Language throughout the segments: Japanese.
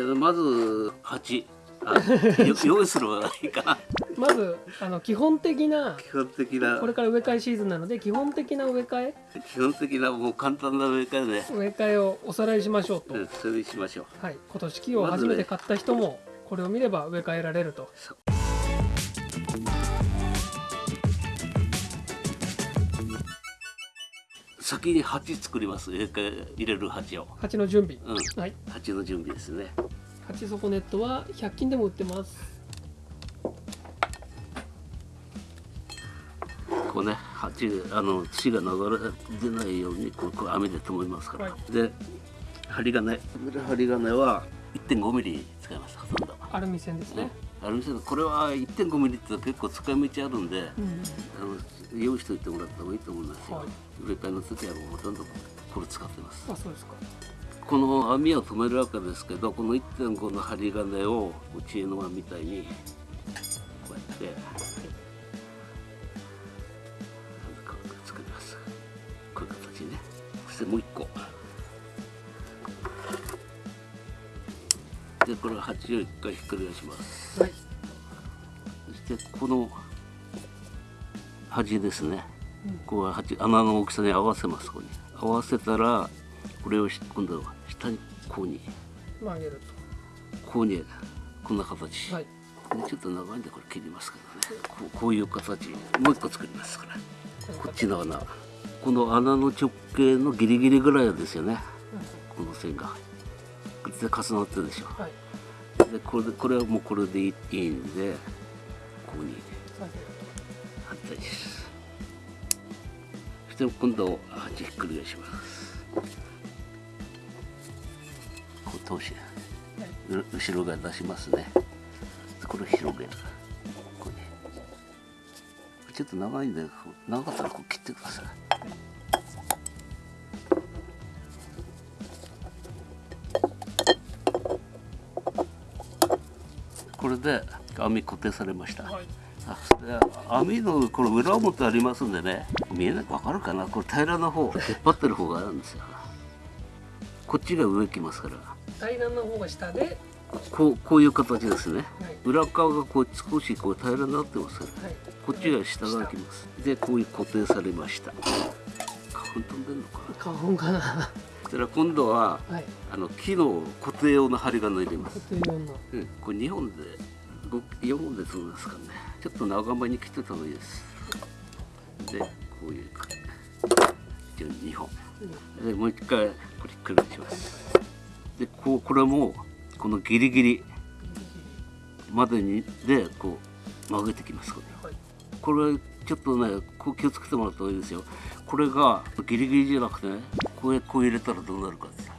じゃあまず鉢あよ 用意するのがいいかな。まずあの基本的な基本的な。これから植え替えシーズンなので基本的な植え替え。基本的なもう簡単な植え替えね。植え替えをおさらいしましょうと、うんそれにしましょう。はい、今年木を初めて買った人もこれを見れば植え替えられると。そ先に鉢作ります。入れる鉢を。鉢の準備、うん。はい。鉢の準備ですね。鉢底ネットは100均でも売ってます。こうね鉢あの土が流れ出ないようにこうこう網で留めますから、はで針金針金は1.5ミリ使いますほとんど、アルミ線ですね、ある店でこれは1.5ミリって結構使い道あるんで、うん。あの用意しておいてもらった方がいいと思いますよ、はい。植え替えの時はもうほとんどこれ使ってます。あそうですか。この網を止めるわけですけどこの1.5の針金を知恵の輪みたいにこうやってなんか作ります。こういう形ね。そしてもう一個。でこれは鉢を一回ひっくり返します。はいそしてこの端ですね。うん。ここは鉢穴の大きさに合わせますここに。合わせたらこれをし今度は下にこうに曲げるこうにこんな形、とはい。ちょっと長いんでこれ切りますけどね。こうこういう形。もう一個作りますから。こっちの穴。この穴の直径のギリギリぐらいですよね。この線が。で重なってるでしょはい。でこれでこれはもうこれでいいんでこうに。下げる反対です。そして今度鉢ひっくり返します。こう通し後ろ側出しますね。これを広げる。ここに。ちょっと長いんで長かったらこう切ってください。これで網固定されました、はい網のこれ裏表ありますんでね見えないわかるかな。これ平らな方出っ張ってる方があるんですよ。こっちが上来ますから。平らな方が下で、こうこういう形ですね。はい。裏側がこう少しこう平らになってますはい、こっちが下が来ます。でこういう固定されました。花粉飛んでんのかな。花粉かな。そしたら今度ははい。あの木の固定用の針金入れます。固定用の。うん、これ2本で4本でそうですかね。ちょっと長めに切ってた方がいいです。でこういうじ。ゃあ2本。でもう一回これひっくり返します。でこうこれもこのギリギリまでにでこう曲げてきます。これ。はい。これちょっとねこう気をつけてもらった方がいいですよ。これがギリギリじゃなくてねこうこう入れたらどうなるかって。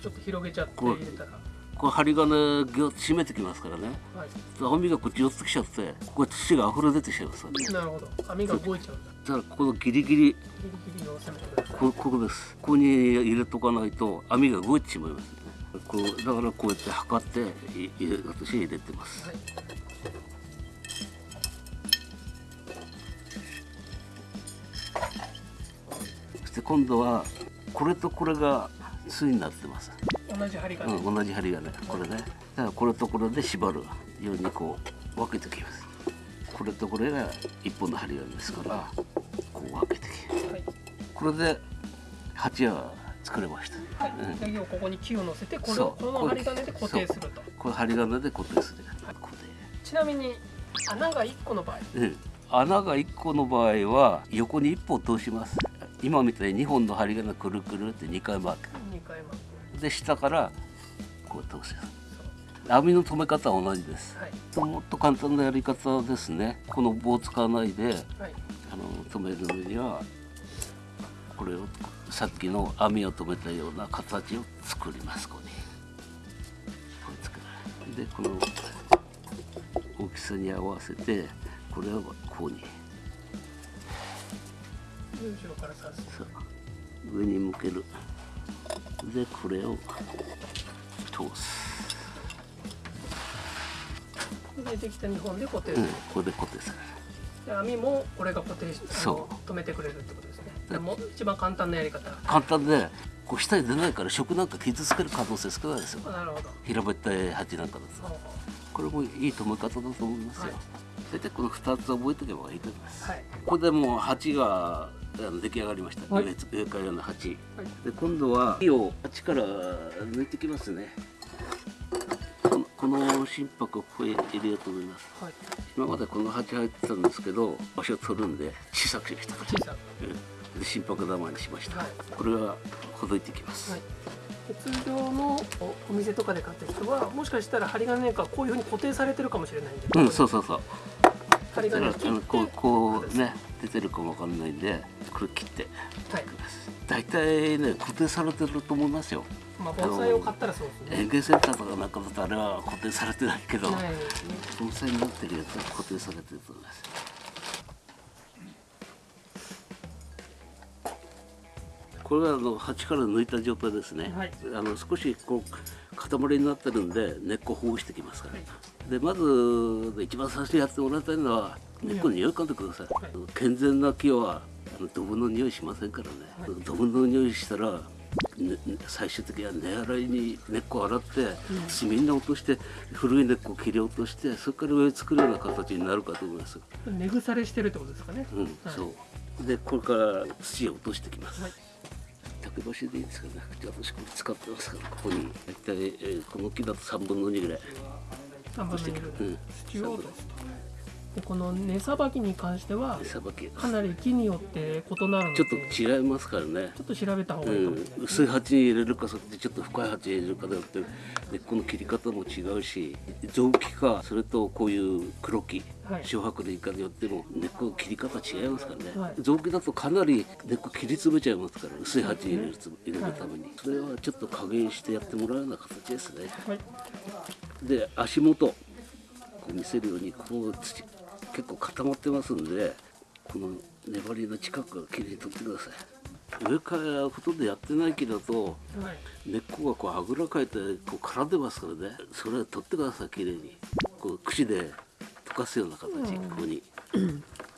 ちょっと広げちゃって入れたらこう針金ギュッと締めてきますからね。はい。網がこっち寄ってきちゃってここ土が溢れ出てきちゃいますなるほど。網が動いちゃうんだ。だからここのギリギリギリギリを攻めてくださいこここです。ここに入れとかないと網が動いてしまいますね。こうだからこうやって測ってい入れ私入れてます。はい。そして今度はこれとこれが対になってます、同じ針金、うん、同じ針がねこれね。だからこれとこれで縛るようにこう分けてきます。これとこれが一本の針金ですからこう分けてきます。はい。これで鉢は作れました、はい。うん。で要はここに木を乗せてこれをこの針金で固定すると。これ針金で固定する。固ちなみに穴が1個の場合。定、うん、穴が1個の場合は横に1本通します。今みたいに2本の針金くるくるって2回回る2回巻くで下からこう通す。網の留め方は同じです。はい。もっと簡単なやり方ですね。この棒を使わないではい。あの留めるのにはこれをさっきの網を留めたような形を作ります。ここに。これ作るでこの大きさに合わせてこれをこうに。上に向けるでこれを通す、でできた2本で固定するうん、、これで固定される。で網もこれが固定しそ止めてくれるってことですね。でも一番簡単なやり方。簡単でこう下に出ないから食なんか傷つける可能性少ないですよ。なるほど。平べったい鉢なんかだと。これもいい止め方だと思いますよ、はい。大体この2つ覚えておけばいいと思います、うはい。ここでもう鉢があの出来上がりました、はい。上上からの鉢。はい。で今度は火を鉢から抜いてきますね。この心拍をここへ入れようと思います。はい。今までこの鉢入ってたんですけど場所を取るんで小さくしました小さうん。で心拍玉にしました、はい。これはほどいていきます、はい。で通常のおお店とかで買った人はもしかしたら針金がこういうふうに固定されてるかもしれないんで、うんそうそうそう針だからあの金を切こうこうね出てるかもわかんないんでこれ切って。はい。大体ね固定されてると思いますよ。まあ盆栽を買ったらそうですね。園芸センターとかなんかだとあれは固定されてないけど盆栽になってるやつは固定されてると思います。これはあの鉢から抜いた状態ですね、はい。あの少しこう塊になってるんで根っこをほぐしてきますから、はいでまず一番最初にやってもらいたいのは根っこに匂い嗅いでください、はい。健全な木はドブの匂いしませんからね、はい。ドブの匂いしたら、ね、最終的には根洗いに根っこを洗って炭に落として古い根っこを切り落としてそれから植え作るような形になるかと思います、根腐れしてるってことですかね、うんはい。そう。でこれから土を落としてきます、はい。竹箸でいいですかね。私これ使ってますからここに。大体、えーこの木だと3分の2ぐらい3分の2ぐらいうん。土を落とすとでこの根さばきに関してはかなり木によって異なるのでちょっと違いますからね。ちょっと調べた方がういいかもしれない。ん、薄い鉢に入れるかそちょっと深い鉢に入れるかでよって根っこの切り方も違うし雑木かそれとこういう黒木はい。小白類かによっても根っこの切り方違いますからね、はい。雑木だとかなり根っこ切り詰めちゃいますから薄い鉢に入れるつ入れるために、それはちょっと加減してやってもらうような形ですね。はいで足元こう見せるようにこう土結構固まってますんでこの粘りの近くからきれいに取ってください。上からほとんどやってない木だとはい根っこがこうあぐらかいてこう絡んでますからね。それを取ってくださいきれいに。こう櫛で溶かすような形、うん。ここに。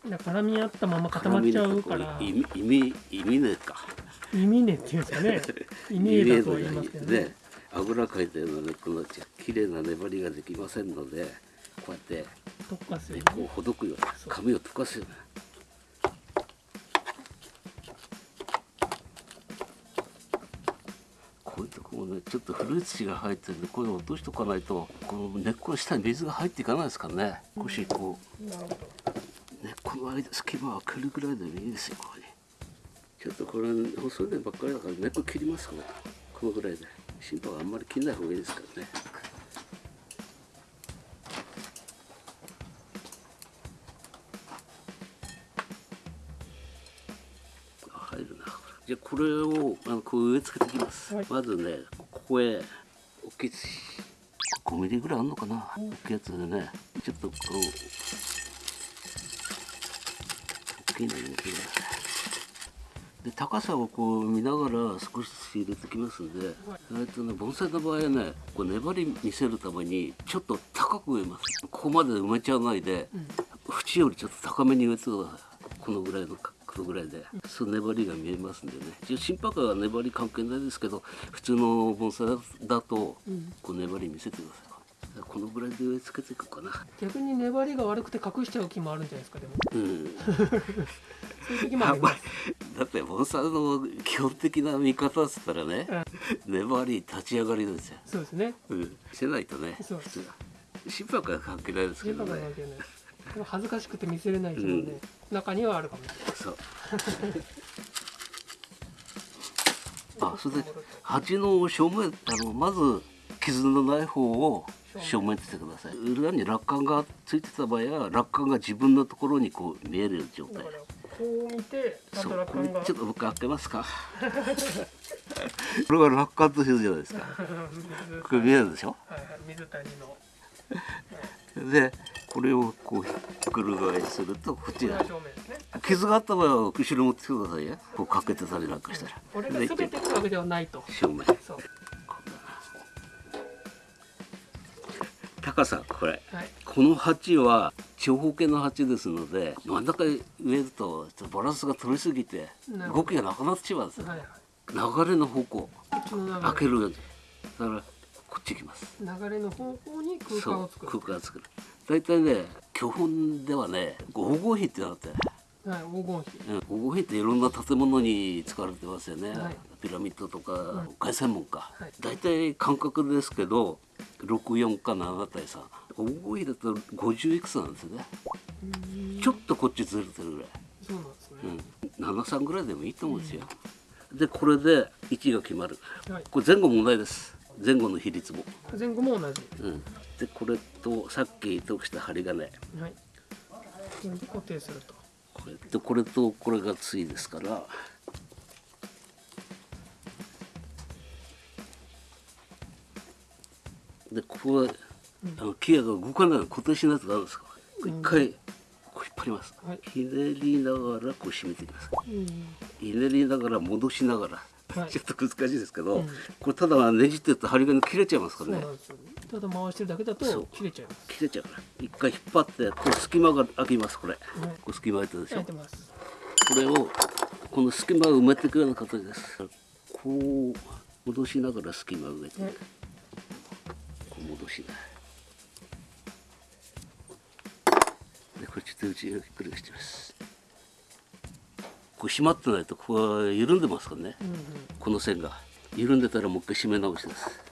だから絡み合ったまま固まっちゃうから。意味意味ねか。意味根っていうんですかね。意味根だとは言いますけどね。ねあぐらかいたような根っこのきれいな粘りができませんのでこうやって溶かすよ根っうにこをほどくように紙を溶かすようなこういうとこもねちょっと古い土が入ってるんでこういうの落としとかないとこの根っこの下に水が入っていかないですからね。少しこう。根っこの間隙間を開けるぐらいでもいいですよここに。ちょっとこれ細い根ばっかりだから根っこ切りますからこのぐらいで。心配はあんまり切らない方がいいですからねれをあのこう植え付けていきます、はい。まずねここへ大きい土5ミリぐらいあるのかな？大きいやつでね。ちょっとこう大きいのに入れてで高さをこう見ながら少しずつ入れてきますんで、えっとね盆栽の場合はねこう粘り見せるためにちょっと高く植えます。ここまで埋めちゃわないで、縁よりちょっと高めに植えてください。このぐらいの角度ぐらいで、そう粘りが見えますんでね。心拍は粘り関係ないですけど普通の盆栽だとこう粘り見せてください。このぐらいで植え付けていくかな。逆に粘りが悪くて隠しちゃう木もあるんじゃないですかでも。うん。そういう時もあります。だって盆栽の基本的な見方っつったらね、粘り立ち上がりですよ、そうですね。うん、してないとねそう普通心拍は関係ないですけどね恥ずかしくて見せれない人もね、中にはあるかもしれない。あそれで鉢の正面あのまず傷のない方を正面にしてください。裏に落管がついてた場合は落管が自分のところにこう見える状態。こう見てそう。ちょっと僕開けますか。これが落管というじゃないですか。水これ見えるでしょ？はいはい水谷のでこれをこうひっくる返するとこっちがこれが正面ですね。傷があった場合は後ろ持ってきてくださいよ。こうかけてたりなんかしたら。これがで全てってわけではないと。正面。高さこれ。はい。この鉢は長方形の鉢ですので真ん中に植えるとちょっとバランスが取りすぎて動きがなくなってしまうんですよ。はいはい。流れの方向。開けるだからこっち行きます。流れの方向に空間を作る。空間を作る。大体ね基本ではね黄金比ってなって。はい黄金比うん黄金比っていろんな建物に使われてますよね、はい。ピラミッドとかん海鮮門か、はい。大体感覚ですけど64か7対3黄金比だと50いくつなんですよね。ちょっとこっちずれてるぐらい。そうなんですね、うん、73ぐらいでもいいと思うんですよ、でこれで位置が決まる。はい。これ前後問題です前後の比率も、前後も同じ。うん、でこれとさっき通した針金。はい。これで固定すると。これ。とこれとこれが対ですから。でここはあのギアが動かないの固定しないとダメですか？ら一回こう引っ張ります、はい。ひねりながらこう締めていきます。うん。ひねりながら戻しながら、はいちょっと難しいですけど、うん。これただねじってると針金切れちゃいますからね。ただ回してるだけだと切れちゃいます。切れちゃうから。一回引っ張ってこれ隙間が開きますこれ、これ隙間開いてるでしょ。これをこの隙間を埋めていくような形です。こう戻しながら隙間を埋めて。いく、はいこう戻しなでこれちょっと内側ひっくり返してますこれ締まってないとここは緩んでますからね、うんうん。この線が。緩んでたらもう一回締め直しです。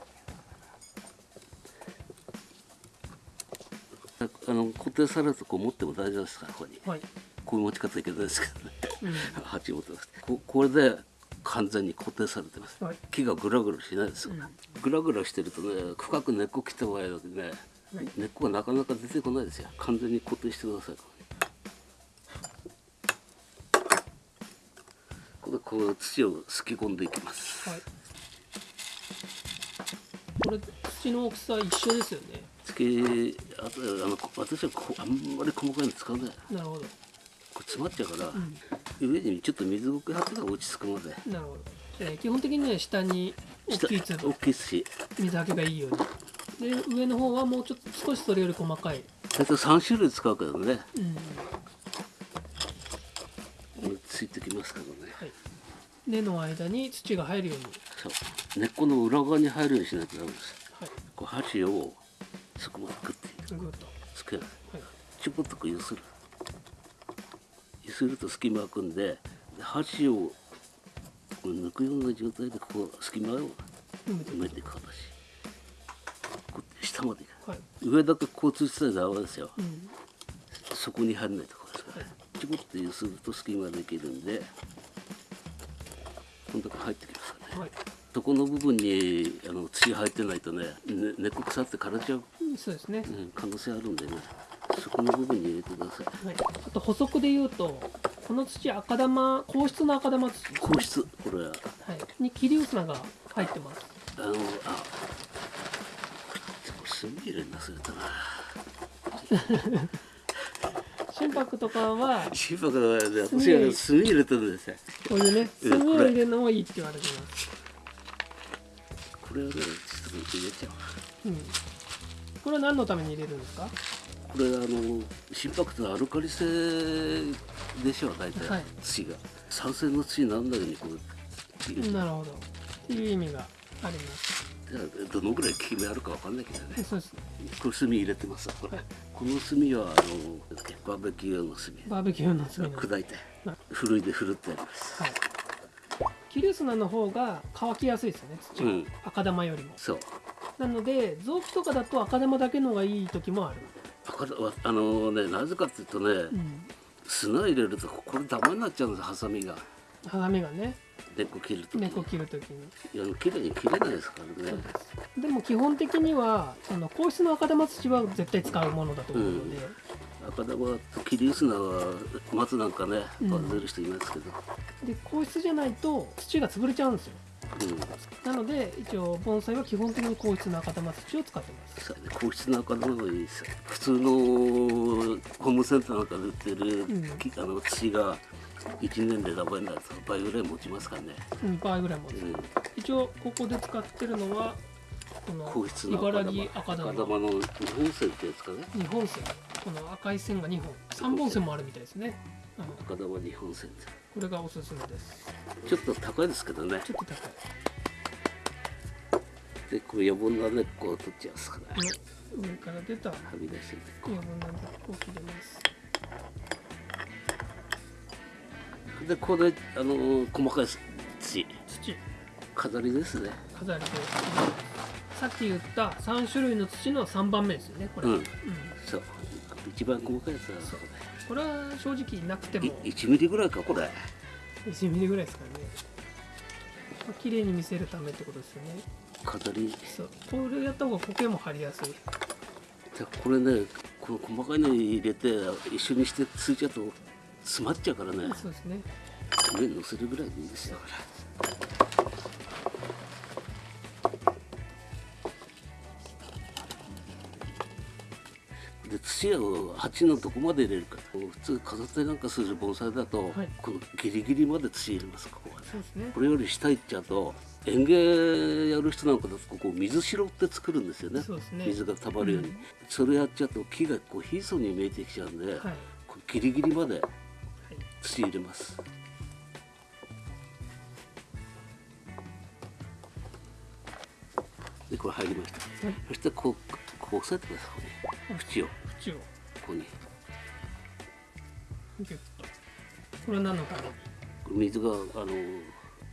あの固定されるとこう持っても大丈夫ですからここに。はい。こういう持ち方いけないですけどね。うん。鉢持ってます。ここれで完全に固定されてます、はい。木がグラグラしないですよ、うん。グラグラしてるとね深く根っこ切った場合だとね、はい。根っこがなかなか出てこないですよ。完全に固定してくださいこう土をすき込んでいきます、はい。これ土の大きさ一緒ですよね。つけあとあの私はこあんまり細かいの使わない。こなるほど。れ詰まっちゃうから、上にちょっと水を張ってから落ち着くまで。なるほど。じゃあ基本的には下に大きい大きいし水はけがいいように。で上の方はもうちょっと少しそれより細かい、大体3種類使うけどね。うん。ついてきますけどね。はい、根の間に土が入るように、そう。根っこの裏側に入るようにしないとダメです。はい、こう箸をそこまでグッて。ぐっと、つける。はい、ちょこっとこう揺する。揺すると隙間開くんでで箸を抜くような状態でここ隙間を埋めていく。形。こう下までいく。はい、上だけこうついてたらダメですよ。うん、そこに入らないところですから、ちょこっと揺すると隙間できるんでこのとこ入ってきますからねはい、そこの部分にあの土入ってないとねね根っこ腐って枯れちゃう、そうですね、うん、可能性あるんでね。そこの部分に入れてください。はい、あと補足で言うとこの土赤玉硬質の赤玉土、硬質。これ。ははい、に桐生砂が入ってます。あのあ炭入れな忘れたな心拍とかは心拍がね私はね炭入れてるんですよ。こういうねうん炭を入れるのもいいって言われてます、これをねちょっと入れちゃううん、これは何のために入れるんですか？これあの心拍ってアルカリ性でしょ大体、はい。土が。酸性の土にならないようにこうなるほど。っていう意味があります。どのぐらい効き目あるかわかんないけどね。そうです。ねこれ炭入れてますこれ、はいこの炭はあのバーベキュー用の炭。バーベキューの炭。の砕いて。はい。ふるいでふるってありますはい。桐生砂の方が乾きやすいですよね土が、うん。赤玉よりも。そう。なので臓器とかだと赤玉だけのがいい時もある、赤わあのねなぜかっていうとね、うん、砂入れるとこれダメになっちゃうんですハサミが。ハサミがね根っこ切るとき根っこ切る時に。いや綺麗に切れないですからね。でも基本的にはその硬質の赤玉土は絶対使うものだと思うので、赤玉と切り砂は松なんかねうん。混ぜる人いますけど、で硬質じゃないと土が潰れちゃうんですよ。うん。なので一応盆栽は基本的に硬質の赤玉土を使ってます。さ硬質な赤玉がいいですよ。普通のホームセンターなんかで売ってる、うん。きあの土が1年でダメになると倍ぐらい持ちますからね、うん倍ぐらいもうん、一応ここで使ってるのはこの茨城赤玉。赤玉。の日本線ってやつかね。2本線。この赤い線が2本。3本線もあるみたいですね、うん。赤玉日本線これがおすすめです。ちょっと高いですけどね。ちょっと高い。でこう余分な根っこを取っちゃいますから。ね上から出たはみ出してる根っこ。余分な根っこを切れますでこれあの細かい土。土。飾りですね。飾りでさっき言った3種類の土の3番目ですよねこれ、うん。そう。一番細かいやつはそう。これ。は正直なくても。い1ミリぐらいかこれ。1ミリぐらいですからね。まあ綺麗に見せるためってことですよね。飾り。そう。これやった方が苔も張りやすい。でこれねこの細かいの入れて一緒にしてついちゃうと詰まっちゃうからね。そうですね。上に乗せるぐらいでいいですだから。で土を鉢のどこまで入れるか。普通飾ったりなんかする盆栽だと、はい。このギリギリまで土入れますここはね。そうですね。これより下行っちゃうと園芸やる人なんかだとここ水白って作るんですよね。ね。水がたまるように、うん。それやっちゃうと木がこう貧相に見えてきちゃうんで、はい、こうギリギリまではい、土入れます。でこれ入りました、はいそしてこうこう押さえてくださいここに。縁を。こ縁を。こに。ギュッと。これは何のために水があの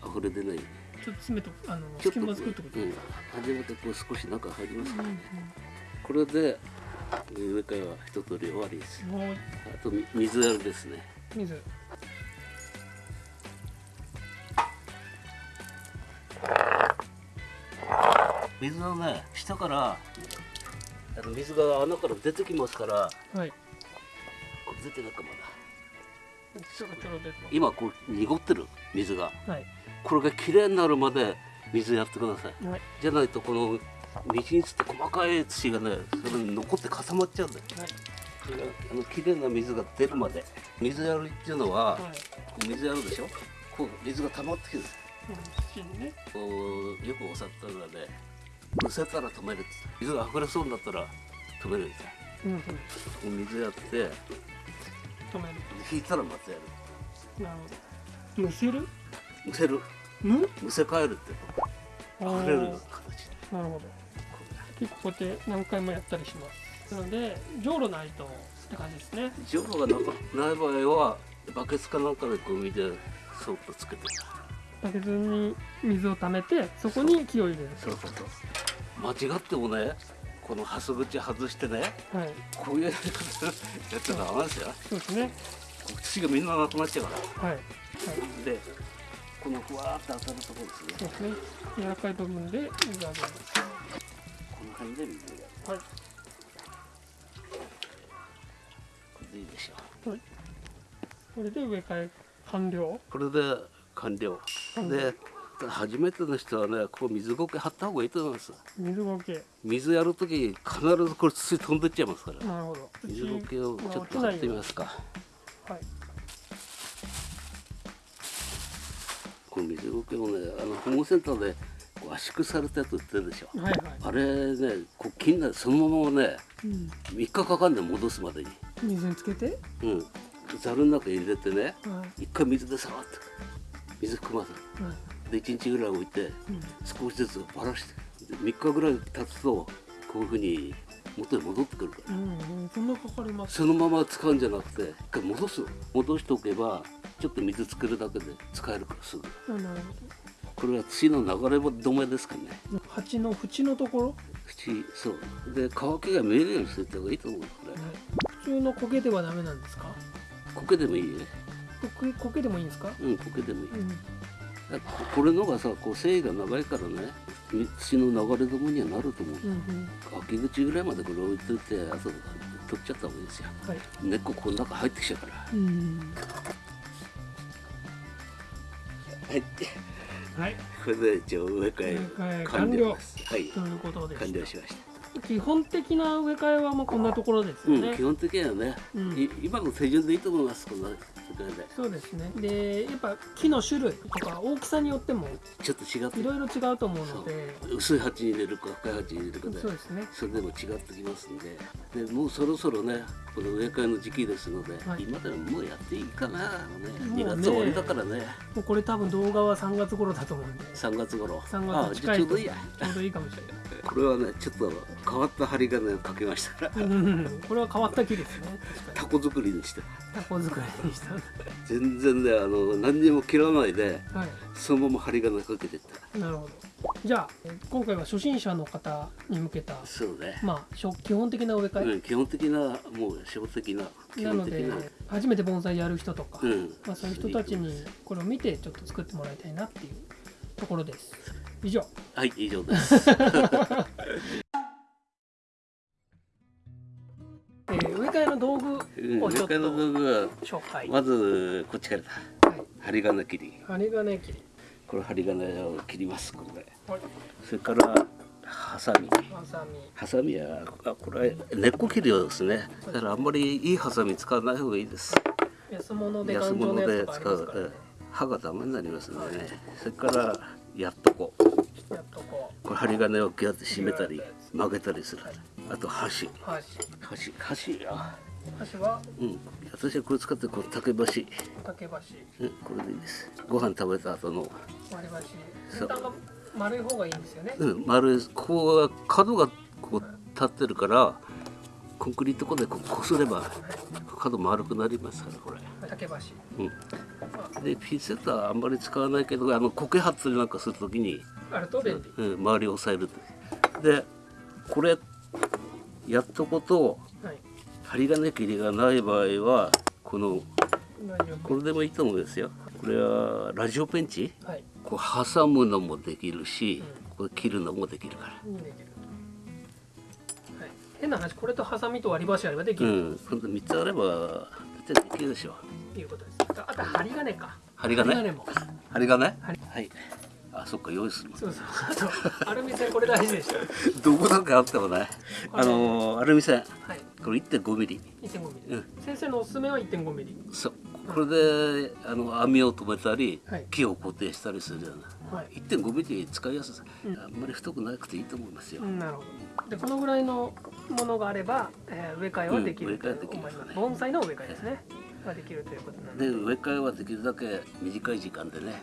溢れ出ない。ちょっと詰めとあの隙間作ってことうん。ですか、初めてこう少し中入りますからね、うんこれで植え替えは一通り終わりです。あとみ水やりですね。水水はね下から。あの水が穴から出てきますから。はい。これ出てないかまだちょろちょろ出てます。今こう濁ってる水が。はい。これがきれいになるまで水やってください。はい。じゃないとこの道につって細かい土がねそれに残って固まっちゃうんだよ。はい。あのきれいな水が出るまで。水やるっていうのは、はい。水やるでしょ？こう水が溜まってきる。土にね。こうよくおっしゃったのはねむせたら止めるって。水が溢れそうになったら止めるみたいうんうん。水やって。止める。引いたらまたやる。なるほど。むせる？むせる？むむせ返るって溢れるような形で。なるほど。結構こうやって何回もやったりします。なのでじょうろないとって感じですね。ジョロがなかない場合はバケツかなんかでこう水でそっとつけてバケツに水を溜めてそこに木を入れる。そうそうそう。間違ってもねこのハス口外してねはい。こういうやり方やっちゃダメですよ。そうですね。土がみんななくなっちゃうから。はい。はいでこのふわーっと当たるところですね。そうですね。柔らかい部分で水をあげます。この辺で水がはい。これでいいでしょはい。これで植え替え完了これで完了完了で初めての人はねこう水苔張った方がいいと思います。水苔水やるときに必ずこれ土飛んでっちゃいますから。なるほど。水苔をちょっと張ってみますか。はい。この水苔をねあの保護センターでこう圧縮されたやつ売ってるでしょ。はいはい。あれねこう切んないそのままねうん。3日かかんね戻すまでに。水につけて？うん。ざるの中に入れてねはい。一回水で触って水含ませるはいで1日ぐらい置いてうん。少しずつばらしてで3日ぐらい経つとこういうふうに元に戻ってくるからうんうん。そんなかかります。そのまま使うんじゃなくて一回戻す。の戻しておけばちょっと水作るだけで使えるからすぐ。あなるこれは土の流れ止めですかね。鉢の縁のところ、はい、土そう。で乾きが見えるようにしておいた方がいいと思うこれ。普通の苔ではダメなんですか？苔でもいいよ苔苔でもいいんですか？うん苔でもいい。うん。だここれのがさこう繊維が長いからね土の流れ止めにはなると思う。うんうん。秋口ぐらいまでこれ置いといてあと取っちゃった方がいいですよ。はい。根っここの中入ってきちゃうから。うん。はい。はい。これで一応植え替え植え替え完了です。はい。ということで完了しました。基本的な植え替えはもうこんなところですよね、うん基本的にはね、うん。い今の手順でいいと思いますこんなってくそうですね。でやっぱ木の種類とか大きさによってもちょっと違って。いろいろ違うと思うので。薄い鉢に入れるか深い鉢に入れるかでそうですね。それでも違ってきますんで。でもうそろそろねこの植え替えの時期ですので、はい。今でももうやっていいかなね。もうね。2月終わりだからね。もうこれ多分動画は3月頃だと思うんで。3月頃。3あ月近いちょうどいいや。ちょうどいいかもしれない。これはねちょっと変わった針金をかけましたうんこれは変わった木ですね。タコ作りにして。にタコ作りにした。全然ねあの何にも切らないではい。そのまま針金かけてった。なるほどじゃあえー今回は初心者の方に向けたそうね、まあ初基本的な植え替うん、基本的なもう初歩的なえなので基本的な。初めて盆栽やる人とか、うん。まあ、そういう人たちにこれを見てちょっと作ってもらいたいなっていうところです。以上。はい以上です。えー植え替えの道具うんをちょっと植え替えの道具は紹介、まずこっちからだ。はい、針金切り。針金切りこれ針金を切りますこれ。ではい。それからハサミ。ハサミ。ハサミはあこれ根っこ切るようですね。だからあんまりいいハサミ使わない方がいいです。安物で安頑丈物でなやつとかあり使うますからね。歯がダメになりますんでね。それからやっとこ。やっとここれ針金をギュッて締めたり曲げたりする。あと箸。う箸。箸。箸あ箸は？うん。私はこれ使ってこう竹箸。竹箸。うんこれでいいです。ご飯食べた後の。割り箸。そう。先端が丸い方がいいんですよね。うん丸い。ここは角がこう立ってるからコンクリート粉でこうこすれば角丸くなりますからこれ。竹箸。うん。でピンセットはあんまり使わないけどあの苔張ったりなんかするときに、あると便利うん、周りを押さえるとでこれやっとことはい針金切りがない場合はこのこれでもいいと思うんですよ。これはラジオペンチ？夫はい。こう挟むのもできるし、これ切るのもできるから。にできる。はい。変な話これとハサミと割り箸あればできうるん今度3つあれば大体できるでしょ。ということです。あと針金か。針金？針金も。針金？針。はい。あそっか用意するの。そうそう。あとアルミ線これ大事でした どこなんかあってもねあのアルミ線。はいこれ1.5ミリ。1.5ミリ、うん。先生のおすすめは1.5ミリ。そう。これであの網を止めたり、はい。木を固定したりするようなはい。1.5ミリ使いやすさ、うん。あんまり太くなくていいと思いますよ、うんなるほど。でこのぐらいのものがあれば、えー植え替えはできるとうん植え替えできる思います、盆栽の植え替えですね。ができるということなので。で植え替えはできるだけ短い時間でね、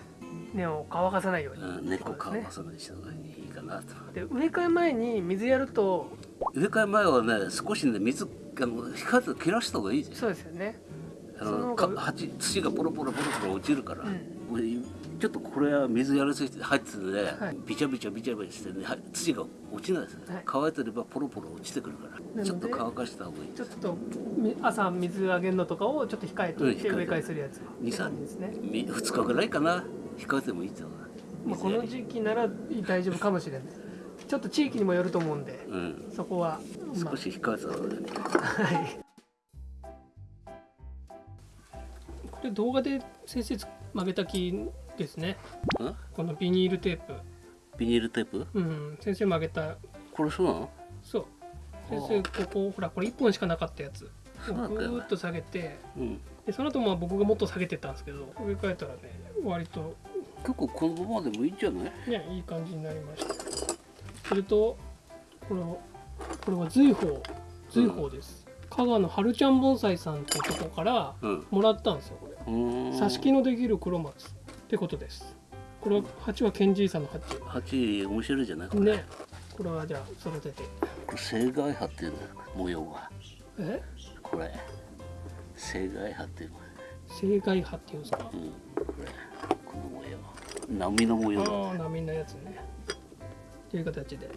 根を乾かさないように、うん、根っこ乾かさない人がいいかなと。で植え替え前に水やると植え替え前はね少しね水あの控えて切らした方がいいじゃん。そうですよね。あそのか鉢土がポロポロポロポロ落ちるから、うん。ちょっとこれは水やりすぎて入っててね、はい。ビチャビチャビチャビチャしてねは土が落ちないですね、はい。乾いてればポロポロ落ちてくるからでちょっと乾かした方がいい。ちょっとみ朝水あげるのとかをちょっと控えておいて。植え替えするやつ二三ですね、2日ぐらいかな。控えてもいいと思う。まあ、この時期なら大丈夫かもしれないちょっと地域にもよると思うんでうん。そこは、ま少し控えたはい。これ動画で先生曲げた木ですね。ん？このビニールテープ。ビニールテープ？うん。先生曲げた。これそうなの？そう。先生ここほらこれ1本しかなかったやつ。ぐーっと下げて。うん。でその後まあ僕がもっと下げてったんですけど植え替えたらね割と。結構このままでもいいんじゃない？ねいい感じになりましたそれとこれこれは随宝随宝です、香川の春ちゃん盆栽さんっていうとこからうん。もらったんですよこれ。挿し木のできる黒松ってことです。これは鉢はケンジーさんの鉢鉢面白いじゃないこれ。ね。これはじゃあ育てて。これ青外葉っていうの模様が。え？これ。青外葉っていうの。青外葉っていうんですか？うん。これ。この模様。波の模様。だああ波のやつねという形で、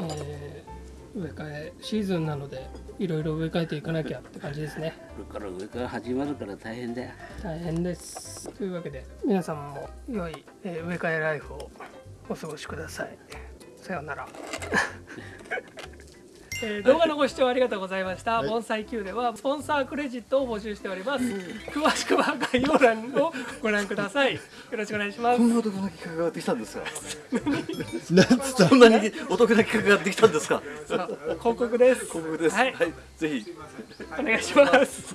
えー植え替えシーズンなのでいろいろ植え替えていかなきゃって感じですね。これから上から始まるから大変だよ。大変です。というわけで皆さんも良い、えー植え替えライフをお過ごしください。さようならえ ー動画のご視聴ありがとうございました。盆栽 Q ではスポンサークレジットを募集しております。詳しくは概要欄をご覧ください。よろしくお願いしますこ。んなお得な企画ができたんですか？なんなにお得な企画ができたんですか？そう広告です。広告です。ははいい、ぜひ。お願いします。